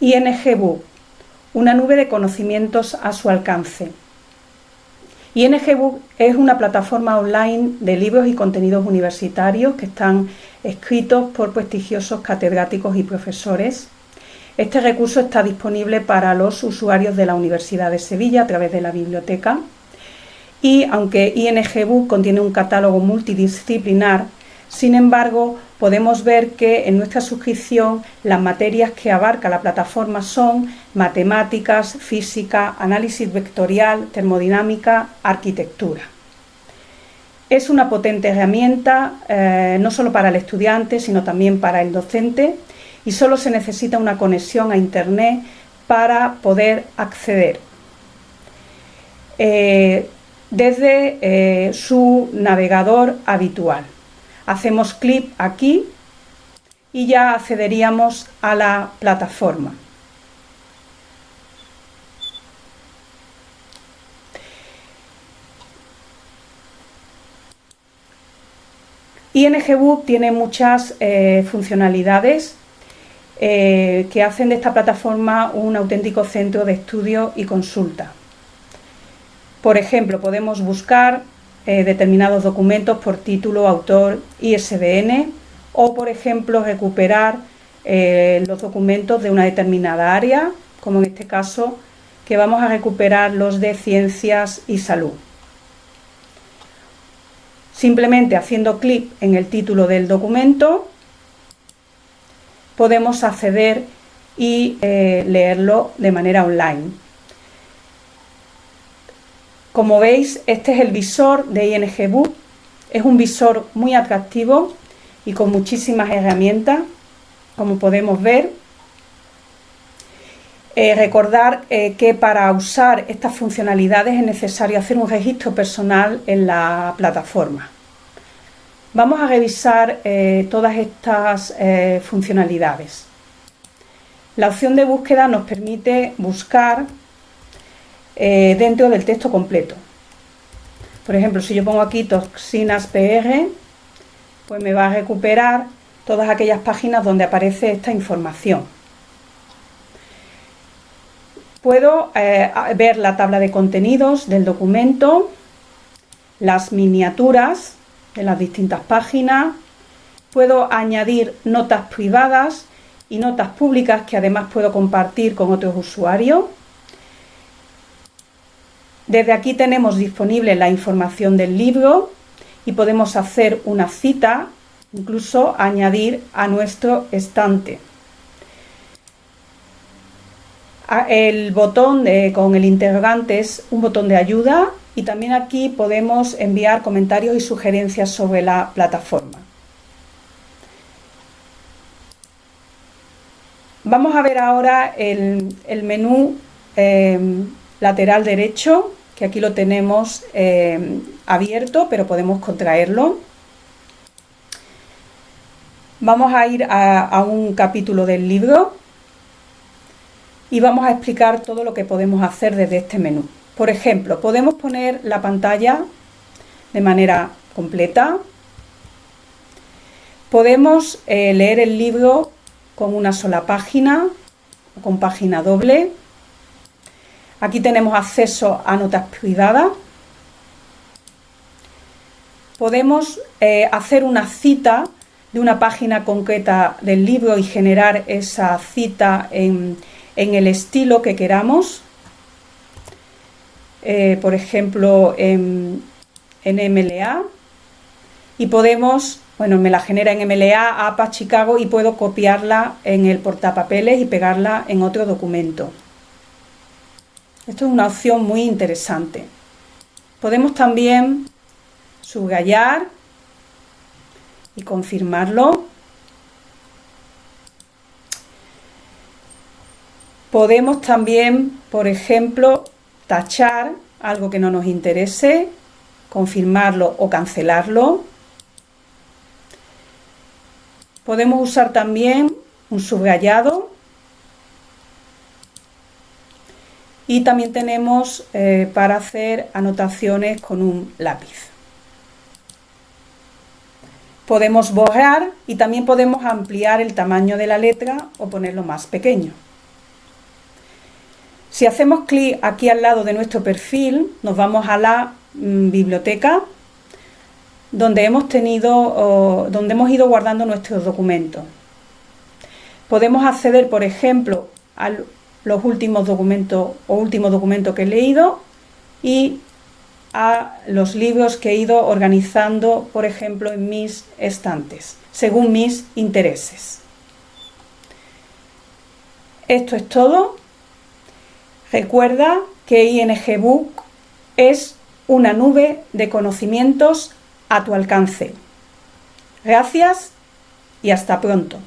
INGBook, una nube de conocimientos a su alcance. INGBook es una plataforma online de libros y contenidos universitarios que están escritos por prestigiosos catedráticos y profesores. Este recurso está disponible para los usuarios de la Universidad de Sevilla a través de la biblioteca y aunque INGBook contiene un catálogo multidisciplinar, sin embargo, podemos ver que en nuestra suscripción las materias que abarca la plataforma son matemáticas, física, análisis vectorial, termodinámica, arquitectura. Es una potente herramienta eh, no solo para el estudiante, sino también para el docente y solo se necesita una conexión a Internet para poder acceder. Eh, desde eh, su navegador habitual. Hacemos clic aquí y ya accederíamos a la plataforma. INGBook tiene muchas eh, funcionalidades eh, que hacen de esta plataforma un auténtico centro de estudio y consulta. Por ejemplo, podemos buscar eh, determinados documentos por título, autor, ISBN o, por ejemplo, recuperar los documentos de una determinada área, como en este caso, que vamos a recuperar los de ciencias y salud. Simplemente haciendo clic en el título del documento podemos acceder y eh, leerlo de manera online. Como veis, este es el visor de ING Book. Es un visor muy atractivo y con muchísimas herramientas, como podemos ver. Eh, recordar eh, que para usar estas funcionalidades es necesario hacer un registro personal en la plataforma. Vamos a revisar eh, todas estas funcionalidades. La opción de búsqueda nos permite buscar dentro del texto completo. Por ejemplo, si yo pongo aquí toxinas PR, pues me va a recuperar todas aquellas páginas donde aparece esta información. Puedo eh, ver la tabla de contenidos del documento, las miniaturas de las distintas páginas, puedo añadir notas privadas y notas públicas que además puedo compartir con otros usuarios. Desde aquí tenemos disponible la información del libro y podemos hacer una cita, incluso añadir a nuestro estante el botón con el interrogante es un botón de ayuda y también aquí podemos enviar comentarios y sugerencias sobre la plataforma. Vamos a ver ahora el, menú em, lateral derecho, que aquí lo tenemos em, abierto, pero podemos contraerlo. Vamos a ir a un capítulo del libro y vamos a explicar todo lo que podemos hacer desde este menú. Por ejemplo, podemos poner la pantalla de manera completa. Podemos eh, leer el libro con una sola página o con página doble. Aquí tenemos acceso a notas privadas. Podemos eh, hacer una cita de una página concreta del libro y generar esa cita en, en el estilo que queramos, eh, por ejemplo en, MLA, y podemos, bueno, me la genera en MLA, APA, Chicago, y puedo copiarla en el portapapeles y pegarla en otro documento. Esto es una opción muy interesante. Podemos también subrayar y confirmarlo Podemos también, por ejemplo, tachar algo que no nos interese, confirmarlo o cancelarlo. Podemos usar también un subrayado y también tenemos eh, para hacer anotaciones con un lápiz. Podemos borrar y también podemos ampliar el tamaño de la letra o ponerlo más pequeño. Si hacemos clic aquí al lado de nuestro perfil, nos vamos a la mm, biblioteca donde hemos tenido, donde hemos ido guardando nuestros documentos. Podemos acceder, por ejemplo, a los últimos documentos o últimos documentos que he leído y a los libros que he ido organizando, por ejemplo, en mis estantes, según mis intereses. Esto es todo. Recuerda que ING Book es una nube de conocimientos a tu alcance. Gracias y hasta pronto.